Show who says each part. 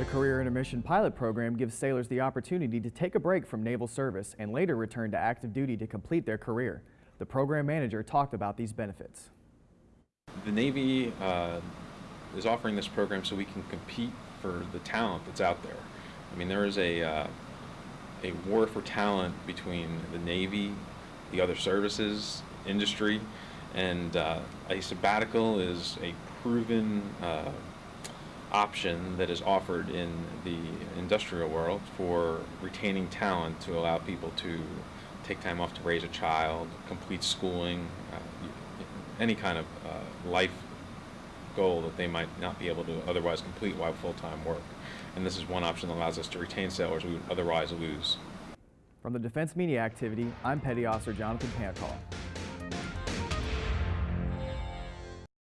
Speaker 1: The Career Intermission Pilot Program gives sailors the opportunity to take a break from naval service and later return to active duty to complete their career. The program manager talked about these benefits.
Speaker 2: The Navy uh, is offering this program so we can compete for the talent that's out there. I mean, there is a, uh, a war for talent between the Navy, the other services, industry, and uh, a sabbatical is a proven uh, option that is offered in the industrial world for retaining talent to allow people to take time off to raise a child, complete schooling, uh, any kind of uh, life goal that they might not be able to otherwise complete while full-time work. And this is one option that allows us to retain sailors we would otherwise lose.
Speaker 1: From the Defense Media Activity, I'm Petty Officer Jonathan Pancall.